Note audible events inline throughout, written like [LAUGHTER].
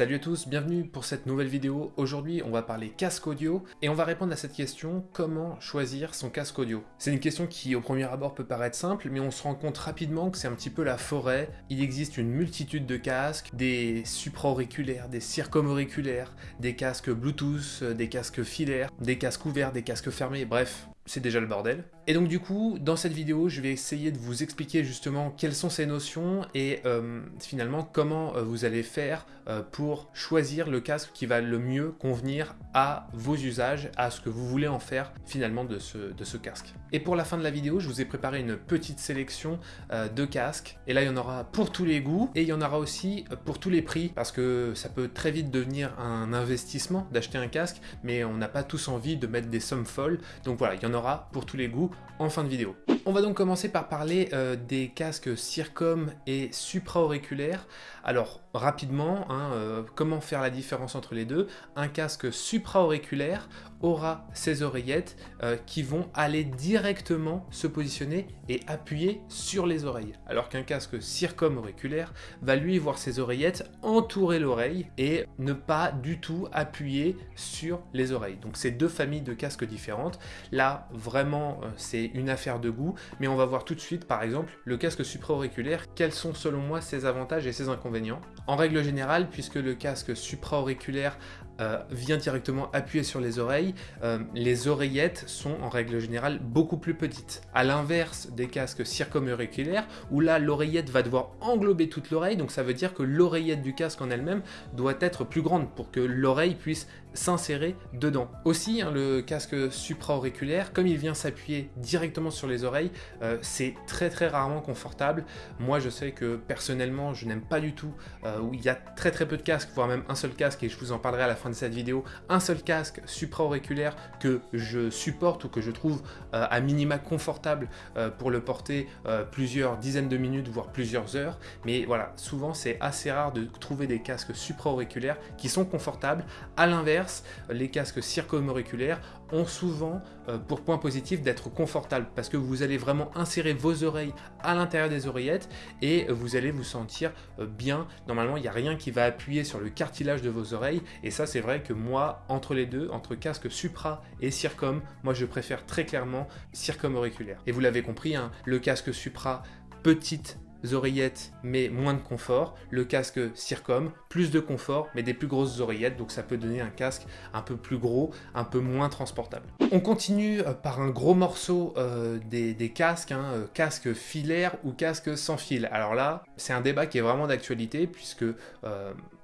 Salut à tous, bienvenue pour cette nouvelle vidéo. Aujourd'hui, on va parler casque audio et on va répondre à cette question, comment choisir son casque audio? C'est une question qui au premier abord peut paraître simple, mais on se rend compte rapidement que c'est un petit peu la forêt. Il existe une multitude de casques, des supra-auriculaires, des circum-auriculaires, des casques Bluetooth, des casques filaires, des casques ouverts, des casques fermés, bref, c'est déjà le bordel. Et donc du coup, dans cette vidéo, je vais essayer de vous expliquer justement quelles sont ces notions et euh, finalement comment euh, vous allez faire euh, pour choisir le casque qui va le mieux convenir à vos usages, à ce que vous voulez en faire finalement de ce, de ce casque. Et pour la fin de la vidéo, je vous ai préparé une petite sélection de casques. Et là, il y en aura pour tous les goûts et il y en aura aussi pour tous les prix parce que ça peut très vite devenir un investissement d'acheter un casque, mais on n'a pas tous envie de mettre des sommes folles. Donc voilà, il y en aura pour tous les goûts en fin de vidéo. On va donc commencer par parler euh, des casques Circom et supra-auriculaires. Alors rapidement, hein, euh, comment faire la différence entre les deux? Un casque supra-auriculaire aura ses oreillettes euh, qui vont aller directement se positionner et appuyer sur les oreilles. Alors qu'un casque circum-auriculaire va lui voir ses oreillettes entourer l'oreille et ne pas du tout appuyer sur les oreilles. Donc c'est deux familles de casques différentes. Là, vraiment, c'est une affaire de goût, mais on va voir tout de suite, par exemple, le casque supra-auriculaire, quels sont selon moi ses avantages et ses inconvénients? En règle générale, puisque le casque supra-auriculaire euh, vient directement appuyer sur les oreilles, euh, les oreillettes sont en règle générale beaucoup plus petites. À l'inverse des casques circum-auriculaires, où là l'oreillette va devoir englober toute l'oreille, donc ça veut dire que l'oreillette du casque en elle-même doit être plus grande pour que l'oreille puisse s'insérer dedans. Aussi, hein, le casque supra-auriculaire, comme il vient s'appuyer directement sur les oreilles, euh, c'est très très rarement confortable. Moi, je sais que personnellement, je n'aime pas du tout où il y a très très peu de casques, voire même un seul casque, et je vous en parlerai à la fin cette vidéo, un seul casque supra-auriculaire que je supporte ou que je trouve euh, à minima confortable pour le porter plusieurs dizaines de minutes, voire plusieurs heures. Mais voilà, souvent c'est assez rare de trouver des casques supra-auriculaires qui sont confortables. À l'inverse, les casques circumo-auriculaires ont souvent euh, pour point positif d'être confortables parce que vous allez vraiment insérer vos oreilles à l'intérieur des oreillettes et vous allez vous sentir euh, bien. Normalement, il n'y a rien qui va appuyer sur le cartilage de vos oreilles et ça, c'est vrai que moi, entre les deux, entre casque supra et circum, moi, je préfère très clairement circum auriculaire. Et vous l'avez compris, hein, le casque supra petite oreillettes mais moins de confort, le casque Circom, plus de confort mais des plus grosses oreillettes, donc ça peut donner un casque un peu plus gros, un peu moins transportable. On continue euh, par un gros morceau euh, des, casques, hein, euh, casque filaire ou casque sans fil. Alors là, c'est un débat qui est vraiment d'actualité puisque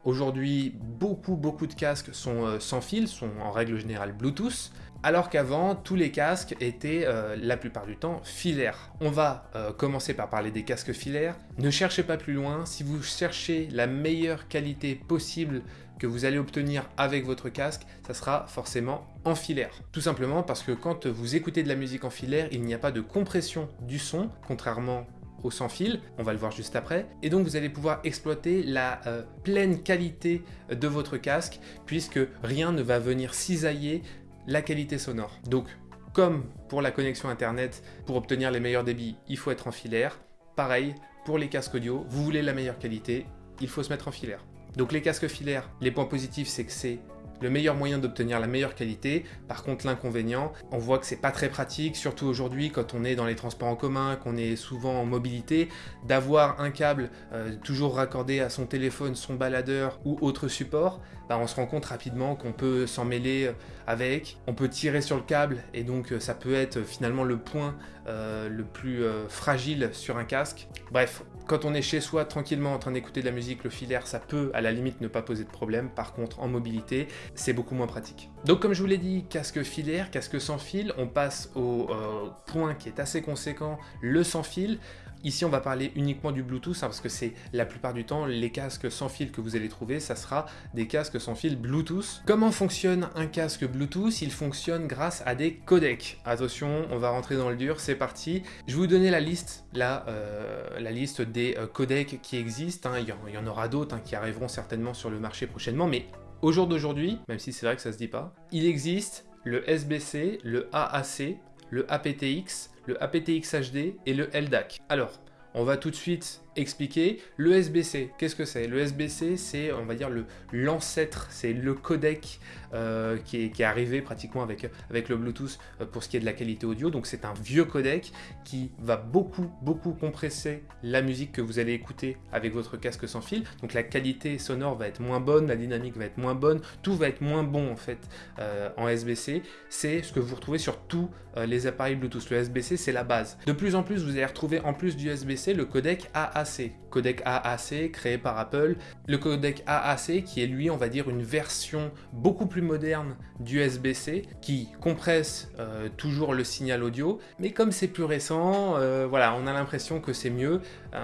aujourd'hui beaucoup beaucoup de casques sont sans fil, sont en règle générale Bluetooth, alors qu'avant, tous les casques étaient euh, la plupart du temps filaires. On va euh, commencer par parler des casques filaires. Ne cherchez pas plus loin, si vous cherchez la meilleure qualité possible que vous allez obtenir avec votre casque, ça sera forcément en filaire. Tout simplement parce que quand vous écoutez de la musique en filaire, il n'y a pas de compression du son, contrairement sans fil, on va le voir juste après, et donc vous allez pouvoir exploiter la euh, pleine qualité de votre casque, puisque rien ne va venir cisailler la qualité sonore. Donc, comme pour la connexion internet, pour obtenir les meilleurs débits, il faut être en filaire. Pareil, pour les casques audio, vous voulez la meilleure qualité, il faut se mettre en filaire. Donc les casques filaires, les points positifs, c'est que c'est le meilleur moyen d'obtenir la meilleure qualité. Par contre, l'inconvénient, on voit que c'est pas très pratique, surtout aujourd'hui quand on est dans les transports en commun, qu'on est souvent en mobilité, d'avoir un câble euh, toujours raccordé à son téléphone, son baladeur ou autre support, bah, on se rend compte rapidement qu'on peut s'en mêler euh, avec, on peut tirer sur le câble et donc euh, ça peut être finalement le point le plus fragile sur un casque. Bref, quand on est chez soi tranquillement en train d'écouter de la musique, le filaire, ça peut à la limite ne pas poser de problème. Par contre, en mobilité, c'est beaucoup moins pratique. Donc comme je vous l'ai dit, casque filaire, casque sans fil, on passe au euh, point qui est assez conséquent, le sans fil. Ici, on va parler uniquement du Bluetooth, hein, parce que c'est la plupart du temps, les casques sans fil que vous allez trouver, ça sera des casques sans fil Bluetooth. Comment fonctionne un casque Bluetooth? Il fonctionne grâce à des codecs. Attention, on va rentrer dans le dur, c'est parti. Je vais vous donner la liste, euh, des euh, codecs qui existent. Hein. Il, y en, aura d'autres hein, qui arriveront certainement sur le marché prochainement, mais au jour d'aujourd'hui, même si c'est vrai que ça se dit pas, il existe le SBC, le AAC, le aptX, le aptX HD et le LDAC. Alors, on va tout de suite expliquer. Le SBC, qu'est-ce que c'est? Le SBC, c'est, on va dire, l'ancêtre, c'est le codec euh, qui, est, arrivé pratiquement avec, le Bluetooth euh, pour ce qui est de la qualité audio. Donc c'est un vieux codec qui va beaucoup, beaucoup compresser la musique que vous allez écouter avec votre casque sans fil. Donc la qualité sonore va être moins bonne, la dynamique va être moins bonne, tout va être moins bon en fait euh, en SBC. C'est ce que vous retrouvez sur tous les appareils Bluetooth. Le SBC, c'est la base. De plus en plus, vous allez retrouver en plus du SBC le codec AAC. Codec AAC créé par Apple. Le codec AAC qui est lui, on va dire, une version beaucoup plus moderne du USB-C qui compresse euh, toujours le signal audio, mais comme c'est plus récent, euh, voilà, on a l'impression que c'est mieux, euh,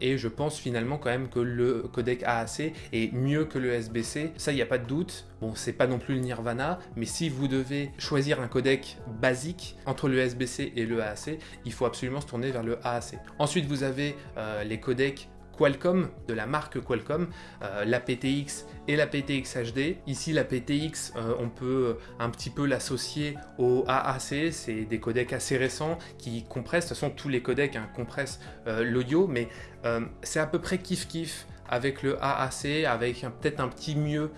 et je pense finalement quand même que le codec AAC est mieux que le USB-C, ça il n'y a pas de doute, bon c'est pas non plus le Nirvana, mais si vous devez choisir un codec basique entre le USB-C et le AAC, il faut absolument se tourner vers le AAC. Ensuite vous avez les codecs Qualcomm, de la marque Qualcomm, euh, la PTX et la PTX HD. Ici, la PTX, euh, on peut un petit peu l'associer au AAC, c'est des codecs assez récents qui compressent, de toute façon tous les codecs hein, compressent euh, l'audio, mais c'est à peu près kiff-kiff avec le AAC, avec peut-être un petit mieux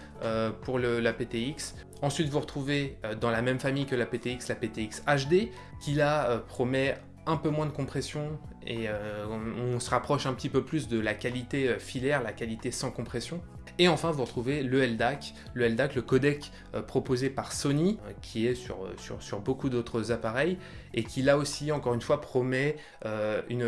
pour la PTX. Ensuite, vous retrouvez dans la même famille que la PTX, la PTX HD, qui là promet un peu moins de compression et euh, on, se rapproche un petit peu plus de la qualité euh, filaire, la qualité sans compression. Et enfin, vous retrouvez le LDAC, le LDAC, le codec euh, proposé par Sony, qui est sur, sur, sur beaucoup d'autres appareils, et qui là aussi, encore une fois, promet une,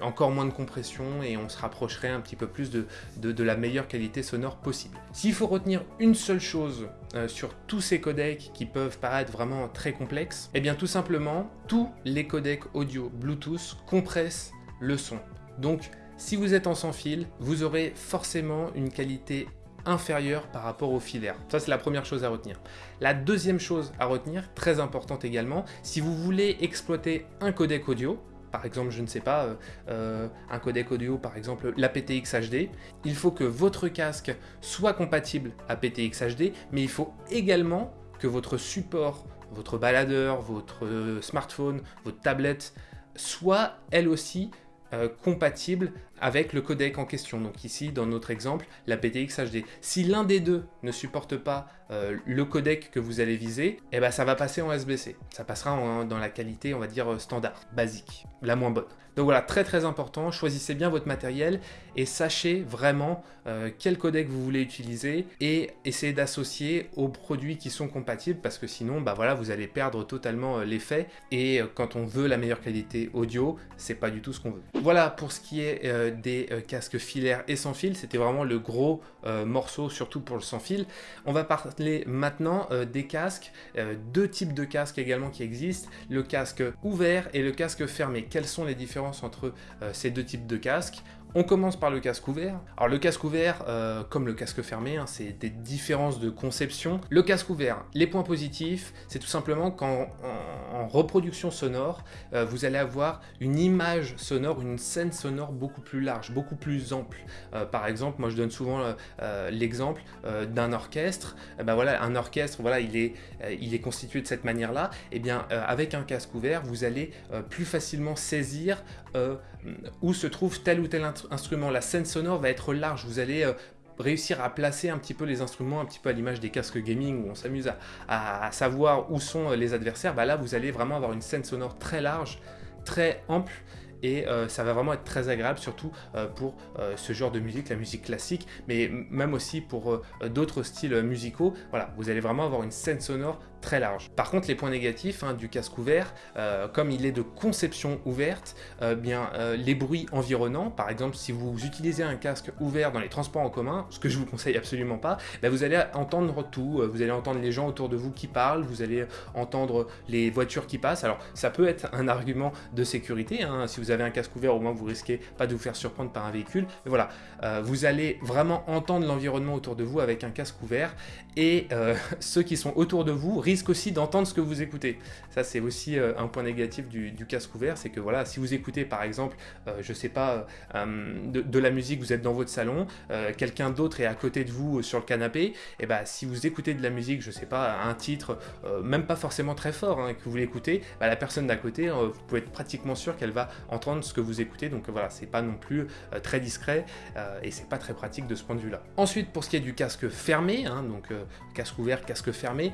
encore moins de compression, et on se rapprocherait un petit peu plus de, de, la meilleure qualité sonore possible. S'il faut retenir une seule chose sur tous ces codecs qui peuvent paraître vraiment très complexes, et eh bien tout simplement, tous les codecs audio Bluetooth compressent le son. Donc, si vous êtes en sans fil, vous aurez forcément une qualité inférieure par rapport au filaire. Ça, c'est la première chose à retenir. La deuxième chose à retenir, très importante également, si vous voulez exploiter un codec audio, par exemple, je ne sais pas, euh, euh, un codec audio, par exemple la PTX HD, il faut que votre casque soit compatible à PTX HD, mais il faut également que votre support, votre baladeur, votre euh, smartphone, votre tablette, soit elle aussi euh, compatible avec le codec en question. Donc ici, dans notre exemple, la PTX HD. Si l'un des deux ne supporte pas euh, le codec que vous allez viser, eh ben, ça va passer en SBC. Ça passera dans la qualité, on va dire, standard, basique, la moins bonne. Donc voilà, très très important, choisissez bien votre matériel et sachez vraiment euh, quel codec vous voulez utiliser et essayez d'associer aux produits qui sont compatibles parce que sinon, bah voilà, vous allez perdre totalement euh, l'effet et quand on veut la meilleure qualité audio, c'est pas du tout ce qu'on veut. Voilà pour ce qui est des casques filaires et sans fil, c'était vraiment le gros morceau, surtout pour le sans fil. On va partir maintenant euh, des casques, euh, deux types de casques également qui existent, le casque ouvert et le casque fermé. Quelles sont les entre euh, ces deux types de casques on commence par le casque ouvert. Alors le casque ouvert, euh, comme le casque fermé, hein, c'est des différences de conception. Le casque ouvert, les points positifs, c'est tout simplement qu'en en, reproduction sonore, euh, vous allez avoir une image sonore, une scène sonore beaucoup plus large, beaucoup plus ample. Euh, par exemple, moi je donne souvent l'exemple d'un orchestre. ben voilà, un orchestre, voilà, il est, il est constitué de cette manière-là. Et eh bien, avec un casque ouvert, vous allez plus facilement saisir où se trouve tel ou tel instrument. La scène sonore va être large, vous allez euh, réussir à placer un petit peu les instruments, un petit peu à l'image des casques gaming où on s'amuse à, savoir où sont euh, les adversaires. Bah là, vous allez vraiment avoir une scène sonore très large, très ample et euh, ça va vraiment être très agréable surtout pour ce genre de musique, la musique classique, mais même aussi pour d'autres styles musicaux. Voilà, vous allez vraiment avoir une scène sonore très large. Par contre, les points négatifs hein, du casque ouvert, euh, comme il est de conception ouverte, euh, bien euh, les bruits environnants, par exemple, si vous utilisez un casque ouvert dans les transports en commun, ce que je vous conseille absolument pas, ben, vous allez entendre tout. Vous allez entendre les gens autour de vous qui parlent, vous allez entendre les voitures qui passent. Alors, ça peut être un argument de sécurité. Hein. Si vous avez un casque ouvert, au moins vous risquez pas de vous faire surprendre par un véhicule. Mais voilà, vous allez vraiment entendre l'environnement autour de vous avec un casque ouvert et [LAUGHS] ceux qui sont autour de vous risquent aussi d'entendre ce que vous écoutez. Ça, c'est aussi euh, un point négatif du, casque ouvert, c'est que voilà, si vous écoutez par exemple, euh, je sais pas, euh, de, la musique, vous êtes dans votre salon, quelqu'un d'autre est à côté de vous sur le canapé, et eh bah si vous écoutez de la musique, je sais pas, un titre, même pas forcément très fort, hein, que vous l'écoutez, bah, la personne d'à côté, vous pouvez être pratiquement sûr qu'elle va entendre entendre ce que vous écoutez, donc voilà, c'est pas non plus très discret et c'est pas très pratique de ce point de vue-là. Ensuite, pour ce qui est du casque fermé, hein, donc casque ouvert, casque fermé,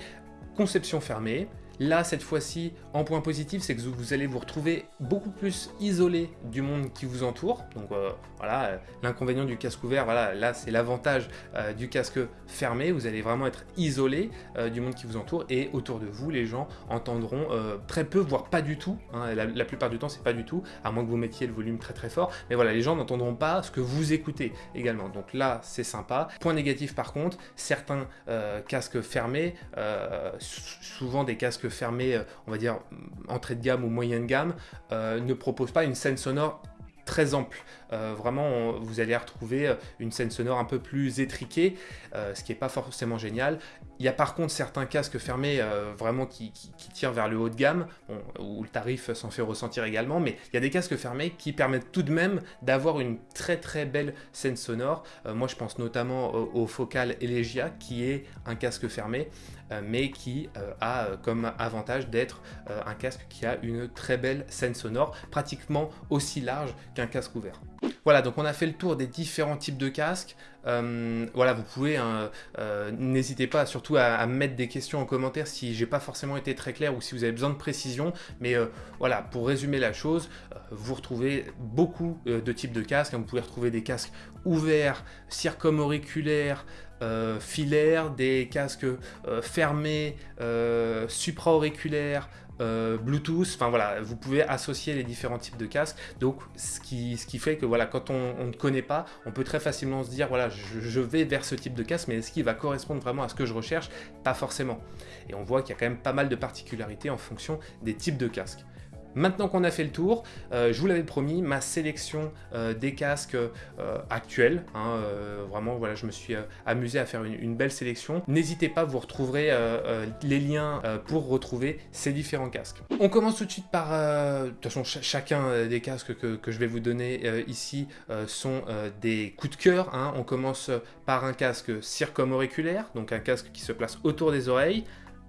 conception fermée, Là, cette fois-ci, en point positif, c'est que vous allez vous retrouver beaucoup plus isolé du monde qui vous entoure. Donc euh, voilà, euh, l'inconvénient du casque ouvert, voilà, là c'est l'avantage euh, du casque fermé. Vous allez vraiment être isolé du monde qui vous entoure et autour de vous, les gens entendront très peu, voire pas du tout. Hein. la, plupart du temps, c'est pas du tout, à moins que vous mettiez le volume très très fort. Mais voilà, les gens n'entendront pas ce que vous écoutez également. Donc là, c'est sympa. Point négatif par contre, certains casques fermés, souvent des casques fermé, euh, on va dire, entrée de gamme ou moyenne gamme, euh, ne propose pas une scène sonore très ample. Euh, vraiment, vous allez retrouver une scène sonore un peu plus étriquée, ce qui n'est pas forcément génial. Il y a par contre certains casques fermés vraiment qui, tirent vers le haut de gamme, où le tarif s'en fait ressentir également, mais il y a des casques fermés qui permettent tout de même d'avoir une très très belle scène sonore. moi, je pense notamment au, Focal Elegia, qui est un casque fermé, mais qui a comme avantage d'être un casque qui a une très belle scène sonore, pratiquement aussi large qu'un casque ouvert. Voilà, donc on a fait le tour des différents types de casques. Euh, voilà, vous pouvez, hein, euh, n'hésitez pas surtout à, mettre des questions en commentaire si j'ai pas forcément été très clair ou si vous avez besoin de précision. Mais euh, voilà, pour résumer la chose, vous retrouvez beaucoup de types de casques. Vous pouvez retrouver des casques ouverts, circumauriculaires, filaires, des casques fermés, supra-auriculaires, euh, Bluetooth, enfin voilà, vous pouvez associer les différents types de casques. Donc ce qui, ce qui fait que voilà, quand on, ne connaît pas, on peut très facilement se dire voilà, je, vais vers ce type de casque, mais est-ce qu'il va correspondre vraiment à ce que je recherche? Pas forcément. Et on voit qu'il y a quand même pas mal de particularités en fonction des types de casques. Maintenant qu'on a fait le tour, euh, je vous l'avais promis, ma sélection euh, des casques euh, actuels. Hein, vraiment, voilà, je me suis amusé à faire une, belle sélection. N'hésitez pas, vous retrouverez les liens pour retrouver ces différents casques. On commence tout de suite par... de toute façon, chacun des casques que, je vais vous donner ici sont des coups de cœur. Hein. On commence par un casque circumauriculaire, donc un casque qui se place autour des oreilles,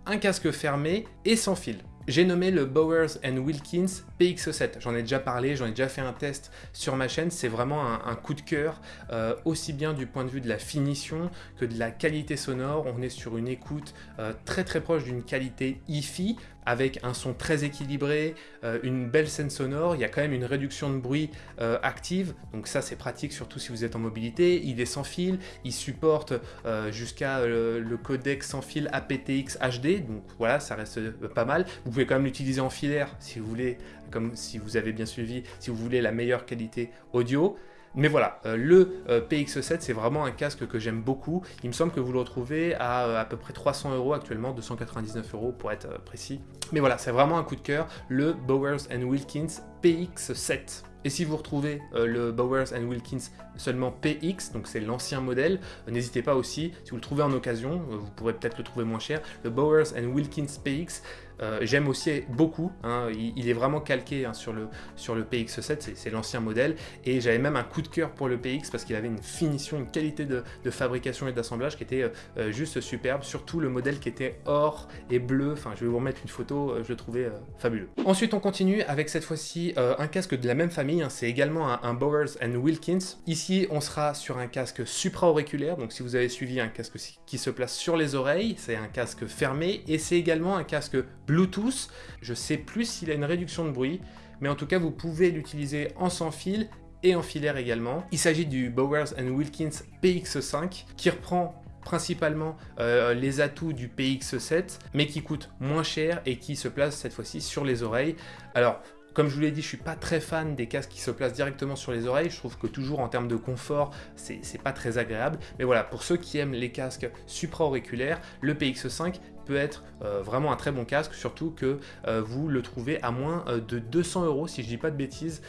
un casque fermé et sans fil. J'ai nommé le Bowers Wilkins PX7. J'en ai déjà parlé, j'en ai déjà fait un test sur ma chaîne. C'est vraiment un, coup de cœur, euh, aussi bien du point de vue de la finition que de la qualité sonore. On est sur une écoute euh, très très proche d'une qualité hi-fi avec un son très équilibré, euh, une belle scène sonore, il y a quand même une réduction de bruit euh, active, donc ça c'est pratique surtout si vous êtes en mobilité, il est sans fil, il supporte euh, jusqu'à le codec sans fil aptX HD, donc voilà ça reste pas mal, vous pouvez quand même l'utiliser en filaire si vous voulez, comme si vous avez bien suivi, si vous voulez la meilleure qualité audio, mais voilà, euh, le euh, PX7, c'est vraiment un casque que j'aime beaucoup. Il me semble que vous le retrouvez à euh, à peu près 300 euros actuellement, 299 euros pour être précis. Mais voilà, c'est vraiment un coup de cœur, le Bowers Wilkins PX7. Et si vous retrouvez le Bowers Wilkins seulement PX, donc c'est l'ancien modèle, n'hésitez pas aussi, si vous le trouvez en occasion, vous pourrez peut-être le trouver moins cher, le Bowers Wilkins PX, euh, j'aime aussi beaucoup, hein, il, est vraiment calqué hein, sur, le, sur le PX7, c'est l'ancien modèle, et j'avais même un coup de cœur pour le PX parce qu'il avait une finition, une qualité de, fabrication et d'assemblage qui était euh, euh, juste superbe, surtout le modèle qui était or et bleu, enfin je vais vous remettre une photo, je le trouvais fabuleux. Ensuite on continue avec cette fois-ci un casque de la même famille, hein, c'est également un, Bowers Wilkins. Ici on sera sur un casque supra-auriculaire, donc si vous avez suivi un casque qui se place sur les oreilles, c'est un casque fermé, et c'est également un casque Bluetooth. Je sais plus s'il a une réduction de bruit, mais en tout cas, vous pouvez l'utiliser en sans fil et en filaire également. Il s'agit du Bowers Wilkins PX5 qui reprend principalement euh, les atouts du PX7 mais qui coûte moins cher et qui se place cette fois-ci sur les oreilles. Alors comme je vous l'ai dit, je suis pas très fan des casques qui se placent directement sur les oreilles. Je trouve que toujours en termes de confort, c'est pas très agréable. Mais voilà, pour ceux qui aiment les casques supra-auriculaires, le PX5 peut être euh, vraiment un très bon casque, surtout que euh, vous le trouvez à moins euh, de 200 euros, si je dis pas de bêtises,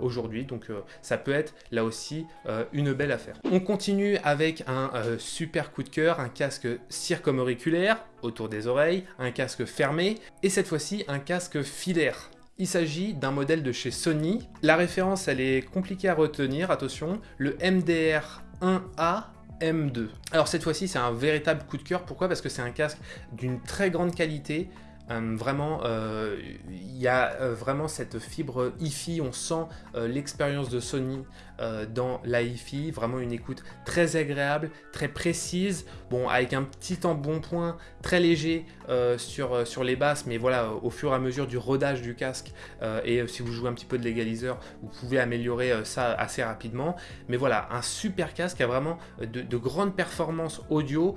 aujourd'hui. Donc ça peut être là aussi une belle affaire. On continue avec un super coup de cœur, un casque circumauriculaire autour des oreilles, un casque fermé, et cette fois-ci un casque filaire. Il s'agit d'un modèle de chez Sony. La référence, elle est compliquée à retenir, attention, le MDR 1A M2. Alors cette fois-ci, c'est un véritable coup de cœur. Pourquoi? Parce que c'est un casque d'une très grande qualité, Euh, vraiment, euh, il y a euh, vraiment cette fibre hi-fi, on sent l'expérience de Sony dans la hi-fi, vraiment une écoute très agréable, très précise, bon avec un petit embonpoint très léger sur, sur les basses, mais voilà, au fur et à mesure du rodage du casque, et si vous jouez un petit peu de l'égaliseur, vous pouvez améliorer ça assez rapidement, mais voilà, un super casque a vraiment de, de grandes performances audio,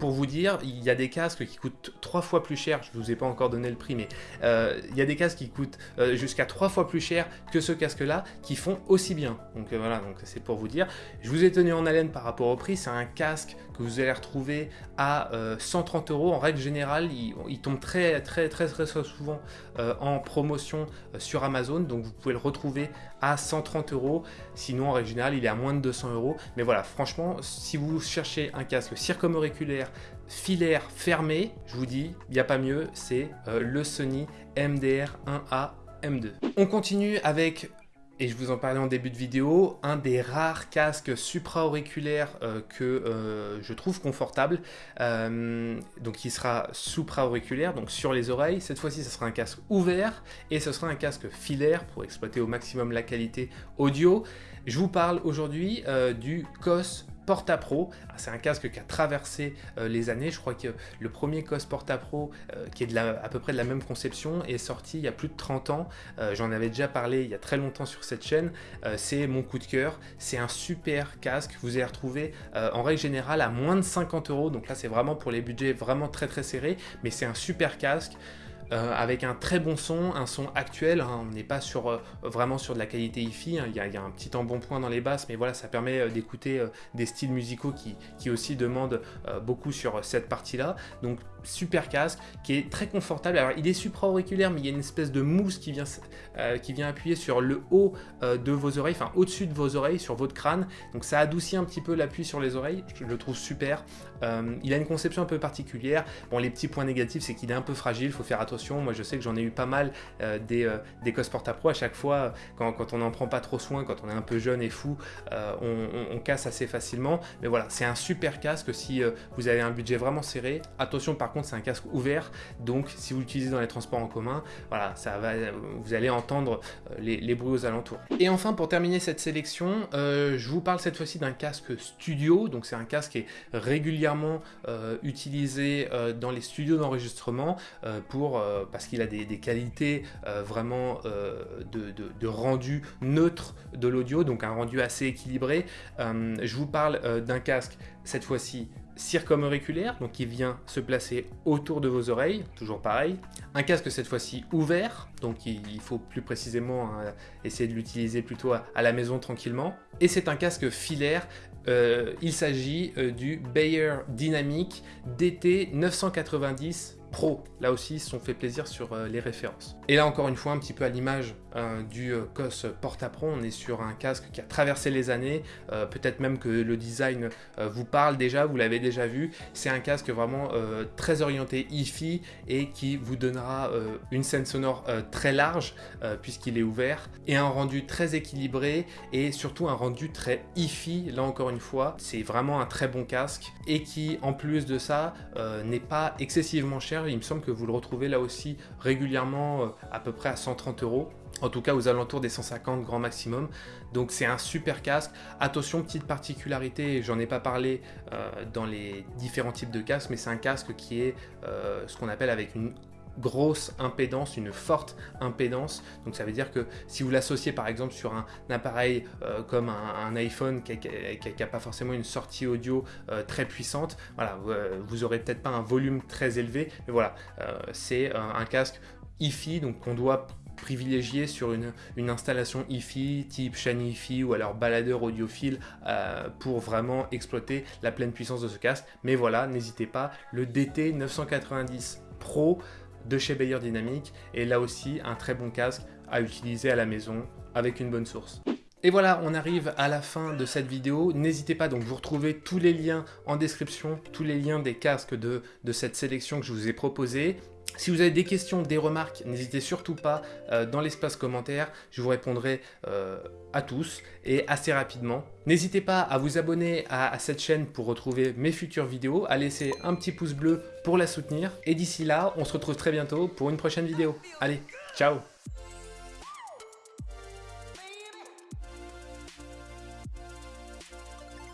pour vous dire, il y a des casques qui coûtent trois fois plus cher, je vous ai pas encore donné le prix, mais euh, il y a des casques qui coûtent euh, jusqu'à trois fois plus cher que ce casque-là, qui font aussi bien. Donc euh, voilà, donc c'est pour vous dire. Je vous ai tenu en haleine par rapport au prix, c'est un casque que vous allez retrouver à 130 euros. En règle générale, il, tombe très très très très, souvent en promotion sur Amazon, donc vous pouvez le retrouver à 130 euros. Sinon, en règle générale, il est à moins de 200 euros. Mais voilà, franchement, si vous cherchez un casque circumauriculaire filaire fermé, je vous dis, il n'y a pas mieux, c'est euh, le Sony MDR1A M2. On continue avec et je vous en parlais en début de vidéo, un des rares casques supra-auriculaires euh, que euh, je trouve confortable, donc qui sera supra-auriculaire, donc sur les oreilles. Cette fois-ci, ce sera un casque ouvert et ce sera un casque filaire pour exploiter au maximum la qualité audio. Je vous parle aujourd'hui du COS Porta Pro. Ah, c'est un casque qui a traversé euh, les années. Je crois que le premier COS Porta Pro, euh, qui est à peu près de la même conception, est sorti il y a plus de 30 ans. Euh, j'en avais déjà parlé il y a très longtemps sur cette chaîne. c'est mon coup de cœur. C'est un super casque. Vous allez retrouver en règle générale à moins de 50 euros. Donc là, c'est vraiment pour les budgets vraiment très très serrés. Mais c'est un super casque. Euh, avec un très bon son, un son actuel, hein. on n'est pas euh, vraiment sur de la qualité hi-fi, hein. il, y a, un petit embonpoint dans les basses, mais voilà, ça permet euh, d'écouter des styles musicaux qui, qui aussi demandent beaucoup sur cette partie-là, super casque, qui est très confortable, alors il est supra-auriculaire, mais il y a une espèce de mousse qui vient, qui vient appuyer sur le haut de vos oreilles, enfin au-dessus de vos oreilles, sur votre crâne, donc ça adoucit un petit peu l'appui sur les oreilles, je le trouve super, il a une conception un peu particulière, bon les petits points négatifs c'est qu'il est un peu fragile, il faut faire attention. Moi, je sais que j'en ai eu pas mal euh, des, euh, des COS Porta Pro. À chaque fois, quand, quand on n'en prend pas trop soin, quand on est un peu jeune et fou, euh, on, casse assez facilement. Mais voilà, c'est un super casque. Si vous avez un budget vraiment serré. Attention, par contre, c'est un casque ouvert. Donc, si vous l'utilisez dans les transports en commun, voilà, ça va, vous allez entendre les, bruits aux alentours. Et enfin, pour terminer cette sélection, je vous parle cette fois-ci d'un casque studio. Donc, c'est un casque qui est régulièrement utilisé dans les studios d'enregistrement pour euh, parce qu'il a des, qualités euh, vraiment euh, de, rendu neutre de l'audio, donc un rendu assez équilibré. je vous parle d'un casque, cette fois-ci circumauriculaire, donc qui vient se placer autour de vos oreilles, toujours pareil. Un casque cette fois-ci ouvert, donc il faut plus précisément hein, essayer de l'utiliser plutôt à, la maison tranquillement. Et c'est un casque filaire, il s'agit du Bayer Dynamic DT 990 Pro. Là aussi, ils se sont fait plaisir sur euh, les références. Et là, encore une fois, un petit peu à l'image euh, du euh, COS Porta Pro, on est sur un casque qui a traversé les années. Peut-être même que le design vous parle déjà, vous l'avez déjà vu. C'est un casque vraiment très orienté hi-fi et qui vous donnera une scène sonore très large puisqu'il est ouvert et un rendu très équilibré et surtout un rendu très hi-fi. Là, encore une fois, c'est vraiment un très bon casque et qui, en plus de ça, n'est pas excessivement cher il me semble que vous le retrouvez là aussi régulièrement euh, à peu près à 130 euros. En tout cas aux alentours des 150 grand maximum. Donc c'est un super casque. Attention, petite particularité, j'en ai pas parlé euh, dans les différents types de casques, mais c'est un casque qui est euh, ce qu'on appelle avec une grosse impédance, une forte impédance. Donc ça veut dire que si vous l'associez par exemple sur un, appareil euh, comme un, iPhone qui n'a pas forcément une sortie audio euh, très puissante, voilà, euh, vous, aurez peut-être pas un volume très élevé, mais voilà, c'est un casque hi donc qu'on doit privilégier sur une, installation hi-fi type chaîne hi-fi ou alors baladeur audiophile pour vraiment exploiter la pleine puissance de ce casque. Mais voilà, n'hésitez pas, le DT 990 Pro de chez Bayer Dynamic et là aussi un très bon casque à utiliser à la maison avec une bonne source. Et voilà, on arrive à la fin de cette vidéo. N'hésitez pas, donc vous retrouvez tous les liens en description, tous les liens des casques de, de cette sélection que je vous ai proposé. Si vous avez des questions, des remarques, n'hésitez surtout pas euh, dans l'espace commentaire, je vous répondrai euh, à tous et assez rapidement. N'hésitez pas à vous abonner à, à, cette chaîne pour retrouver mes futures vidéos, à laisser un petit pouce bleu pour la soutenir. Et d'ici là, on se retrouve très bientôt pour une prochaine vidéo. Allez, ciao